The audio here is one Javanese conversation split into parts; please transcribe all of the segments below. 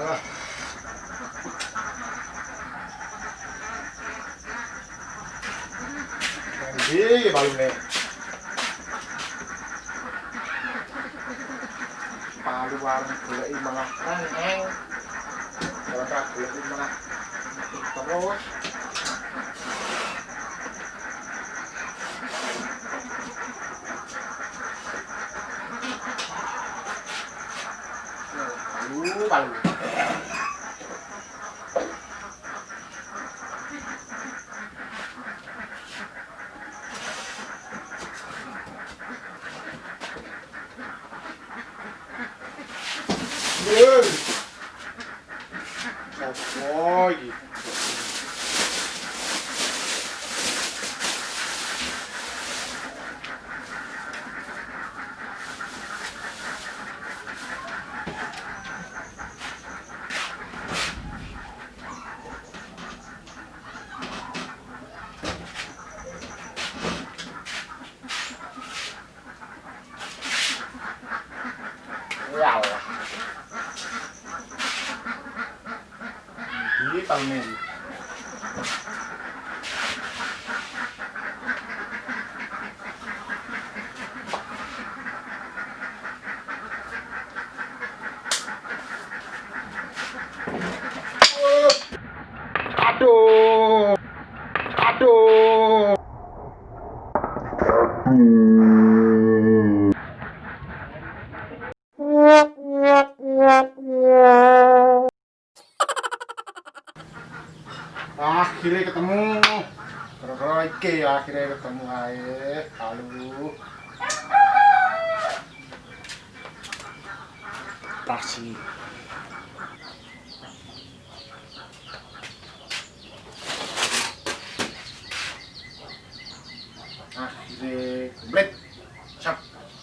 Ah. Nanti balunnya. Palu warna malah. Kalau tak malah terus. Nah, di Palmen Aduh. Aduh. Hmm.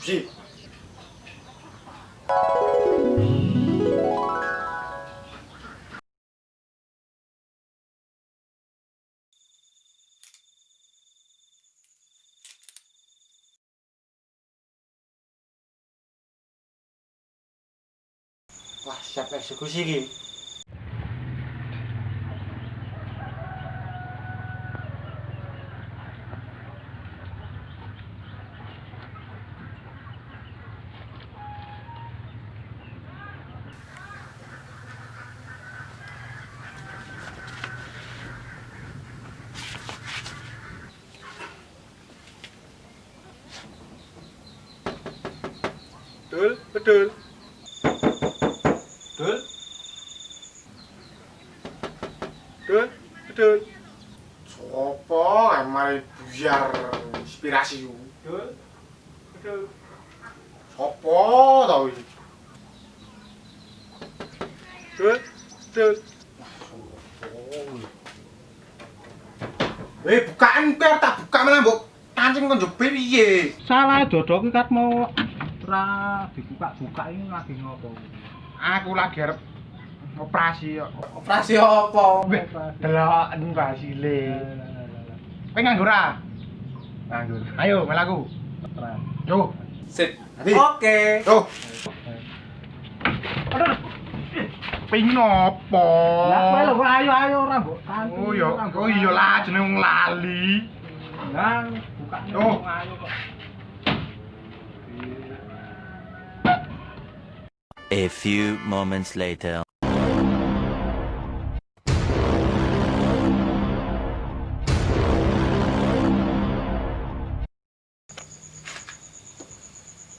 Wah, siap eksekusi iki. Betul, betul. Betul? Betul? Betul? Sopo emang biar inspirasi yuk? Betul? Betul? Sopo tau ini? Betul? Betul? Eh, bukaan per tak buka mana mbok kancing kon jebir piye? Salah jodoh ki kat mau ora dibuka-buka ini lagi ngopo. Aku lagi arep operasi kok. Operasi apa? Delok mbak Sile. Kowe nganggur ah? Nganggur. Ayo melaku. Yo. Sip. Hadi. Oke. Yo. Aduh. Ping nopo? Lah kowe lho ayo ayo ora mbok. Oh iya, oh iya lah jeneng wong lali. Lah buka Oh. A few moments later.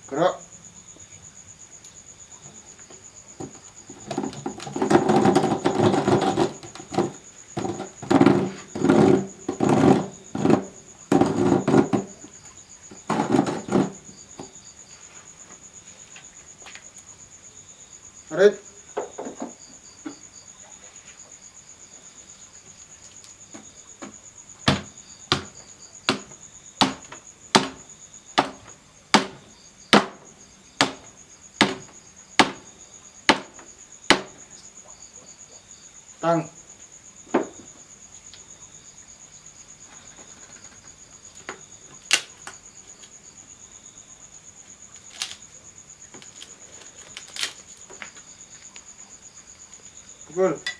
Gerak. Red. 好。good。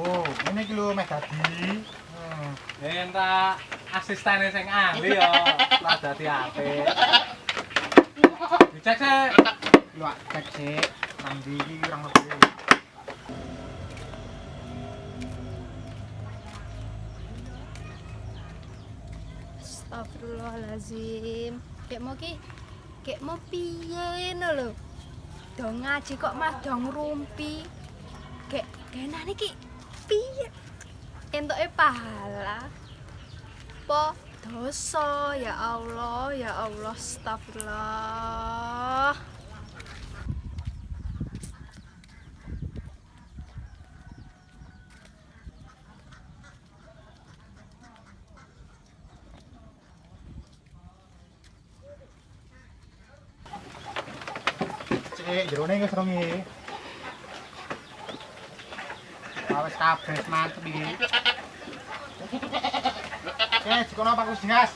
Pukul. iki lho meh dadi. Hmm. Entak asistene sing ahli yo ora dadi apik. Dicek sik. Lho ak cek sik. Nang ndi iki kurang lebih. Astagfirullahalazim. Kek mau ki kek mau piye ngono lho. Dong ngaji kok mah dong rumpi. Kek kenane ki piye? Entuke pahala. Po dosa ya Allah, ya Allah, astagfirullah. Jerone wis rongi. Ah, Wis kabeh mantep iki. Oke, dikono Pak Kusdias.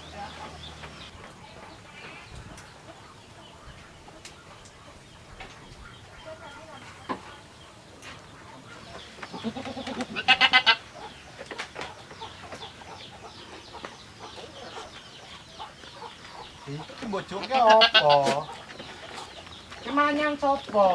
Iki bojoke opo? Ki manyang sapa?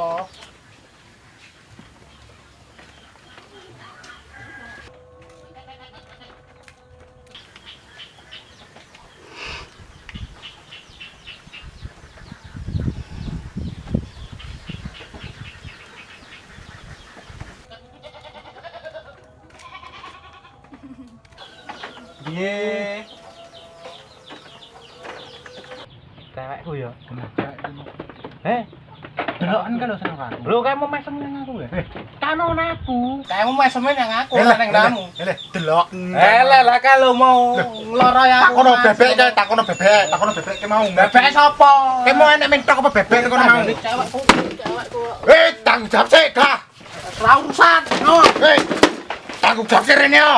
Lho kayak mau mesem nang aku ya. Kano aku. Kamu mes semen yang aku Eleh, nang damu. eleh, delok. Eh lah kalau mau ngloro ya aku. Takono bebek kae, takono bebek, takono bebek ke mau. Bebek sapa? Kayak mau enek mentok apa bebek kono mau. Cewekku, cewekku. Eh, tanggung jawab sih, dah. Ora urusan. No. Eh, tanggung jawab sih rene yo.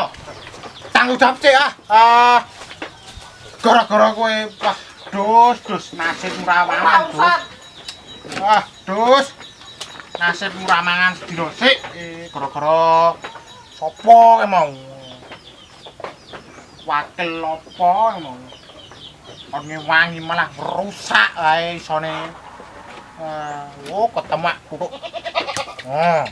Tanggung jawab sih ah. Ah. Gara-gara kowe wah dus dus nasib murawangan dus. Wah, dus. Nasib muramangan sedina sik eh gara-gara sapa ke mau? Wakil apa ke mau? Orne wangi malah rusak ae isone. Wah, oh ketemak kutuk. Oh.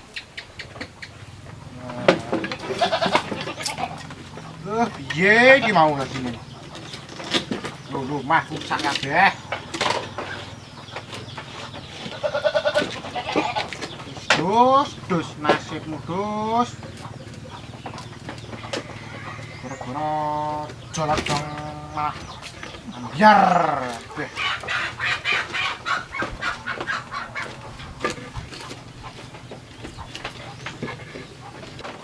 Eh, piye iki mau sini? Lho, lho, mah rusak kabeh. Dus, dus nasibmu dus. Gara-gara jolak dong malah biar. Beh.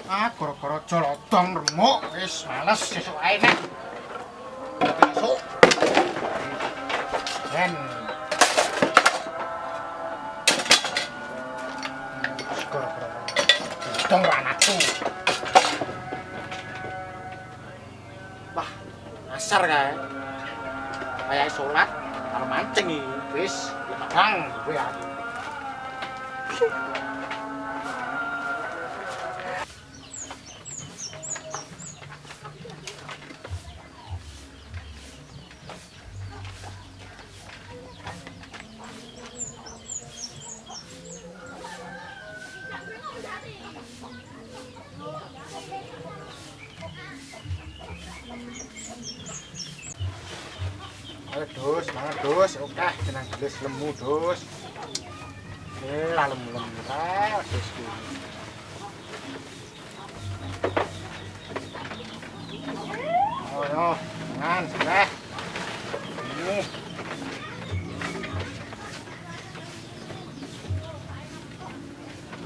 Ah, gara-gara jolodong remuk wis males sesuk ae nek. Besok. Ben. Ra anakku. Wah, asar kae. Kayak salat karo mancing iki. Wis, bang, kowe ya. Dus, mangan dus. Oke, tenang gelis lemu dus. Lah lemu-lemu kae dus ku. Oh, yo, mangan sudah. Ini.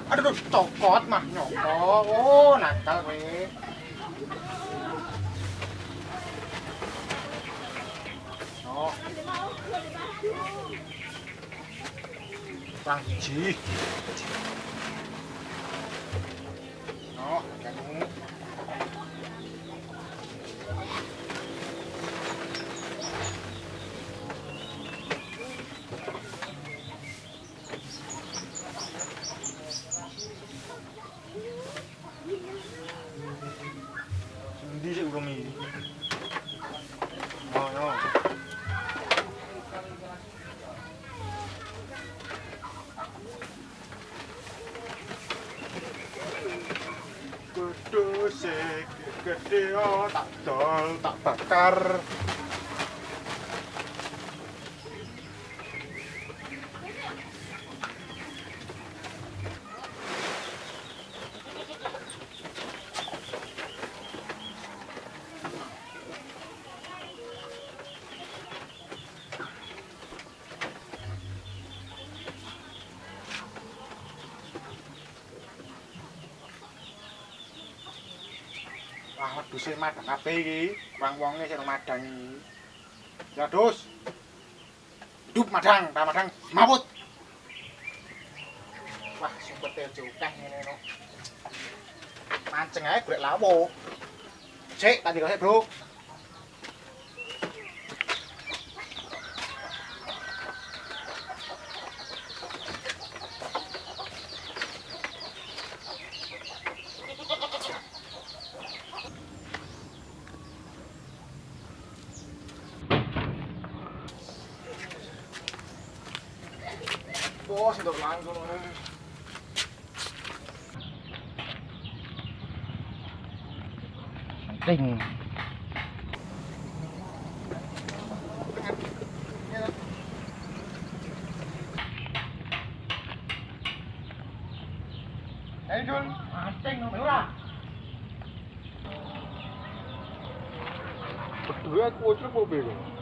Aduh, cokot mah nyokot. Oh, nakal kowe. Oh. Kurang biji. Oh, kamu. Bakar Wah, wedhuse madang kabeh iki. Wong-wonge sing madang iki. Ya, Dus. Dup madang, ta madang mabut. Wah, sumpete jokeh ngene no. Mancing ae golek lawo. Sik, tak dikasih, Bro. Oh, sind doch langsam. Đấy Jun, à, tinh không hiểu ra. Bật rửa cua trước vô bì rồi.